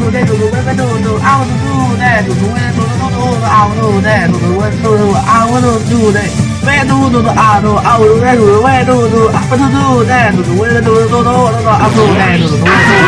do that, do do what do do. I want to do that, do do what do do do. I want to do that, do do what do do. I want to do that. Where do do do I do? I want to do where do do. I want to do that, do do what do do do. I want to do that, do do what do do.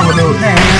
I would know.